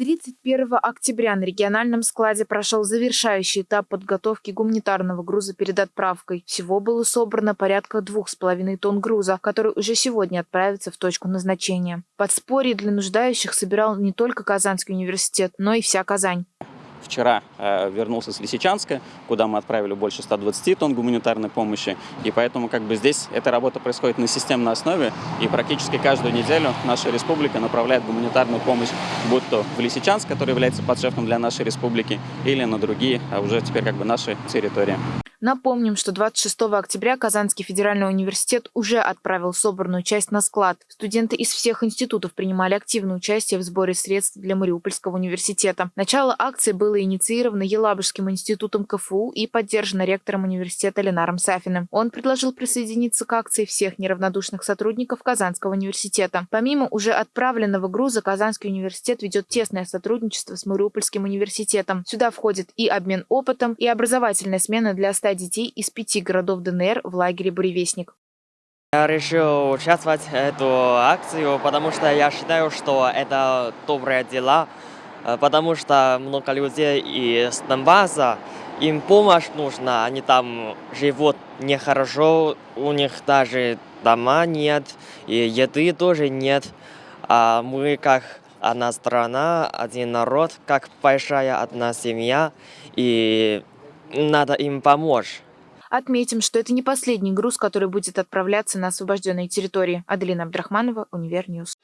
31 октября на региональном складе прошел завершающий этап подготовки гуманитарного груза перед отправкой. Всего было собрано порядка двух с половиной тонн груза, который уже сегодня отправится в точку назначения. Подспорье для нуждающих собирал не только Казанский университет, но и вся Казань. Вчера э, вернулся с Лисичанска, куда мы отправили больше 120 тонн гуманитарной помощи. И поэтому как бы здесь эта работа происходит на системной основе. И практически каждую неделю наша республика направляет гуманитарную помощь, будь то в Лисичанск, который является подшефным для нашей республики, или на другие, а уже теперь как бы наши территории. Напомним, что 26 октября Казанский федеральный университет уже отправил собранную часть на склад. Студенты из всех институтов принимали активное участие в сборе средств для Мариупольского университета. Начало акции было инициировано Елабужским институтом КФУ и поддержано ректором университета Ленаром Сафиным. Он предложил присоединиться к акции всех неравнодушных сотрудников Казанского университета. Помимо уже отправленного груза, Казанский университет ведет тесное сотрудничество с Мариупольским университетом. Сюда входит и обмен опытом, и образовательная смена для 100 детей из пяти городов ДНР в лагере «Буревестник». Я решил участвовать в эту акцию, потому что я считаю, что это добрые дела, э, потому что много людей из Донбасса, им помощь нужна, они там живут нехорошо, у них даже дома нет, и еды тоже нет. А мы как одна страна, один народ, как большая одна семья, и надо им помочь. Отметим, что это не последний груз, который будет отправляться на освобожденные территории. Аделина Абдрахманова, Univer News.